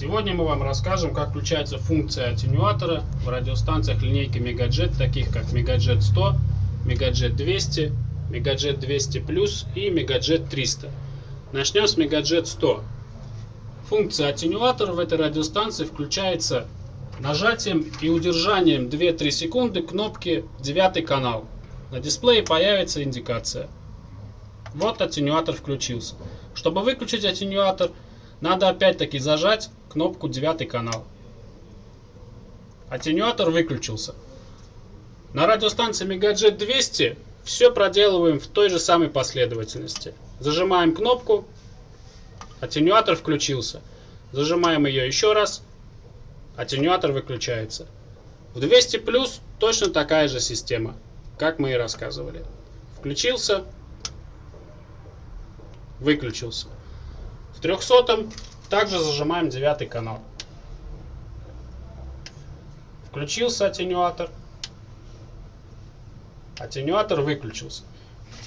Сегодня мы вам расскажем, как включается функция аттенюатора в радиостанциях линейки Megajet, таких как Megajet 100, Megajet 200, Megajet 200+, и Megajet 300. Начнем с Megajet 100. Функция аттенюатора в этой радиостанции включается нажатием и удержанием 2-3 секунды кнопки 9 канал. На дисплее появится индикация. Вот аттенюатор включился. Чтобы выключить аттенюатор, надо опять-таки зажать кнопку 9 канал. Аттенюатор выключился. На радиостанции Megajet 200 все проделываем в той же самой последовательности. Зажимаем кнопку, аттенюатор включился. Зажимаем ее еще раз, аттенюатор выключается. В 200 плюс точно такая же система, как мы и рассказывали. Включился, выключился. В 300 также зажимаем 9 канал. Включился аттенюатор. Аттенюатор выключился.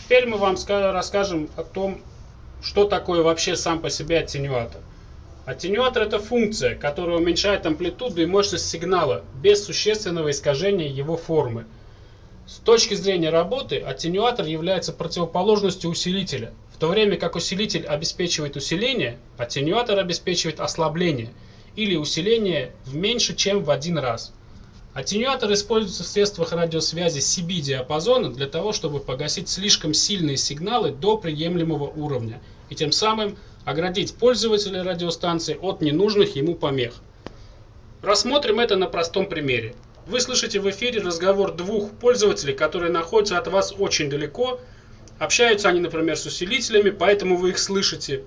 Теперь мы вам расскажем о том, что такое вообще сам по себе аттенюатор. Аттенюатор это функция, которая уменьшает амплитуду и мощность сигнала без существенного искажения его формы. С точки зрения работы, аттенюатор является противоположностью усилителя. В то время как усилитель обеспечивает усиление, аттенюатор обеспечивает ослабление или усиление в меньше, чем в один раз. Аттенюатор используется в средствах радиосвязи CB-диапазона для того, чтобы погасить слишком сильные сигналы до приемлемого уровня и тем самым оградить пользователя радиостанции от ненужных ему помех. Рассмотрим это на простом примере. Вы слышите в эфире разговор двух пользователей, которые находятся от вас очень далеко. Общаются они, например, с усилителями, поэтому вы их слышите.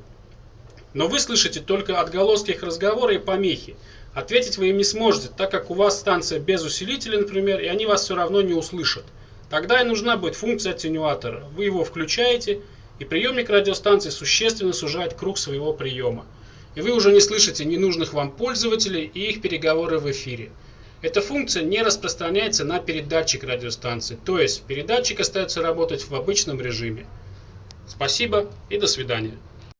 Но вы слышите только отголоски их разговора и помехи. Ответить вы им не сможете, так как у вас станция без усилителя, например, и они вас все равно не услышат. Тогда и нужна будет функция аттенюатора. Вы его включаете, и приемник радиостанции существенно сужает круг своего приема. И вы уже не слышите ненужных вам пользователей и их переговоры в эфире. Эта функция не распространяется на передатчик радиостанции, то есть передатчик остается работать в обычном режиме. Спасибо и до свидания.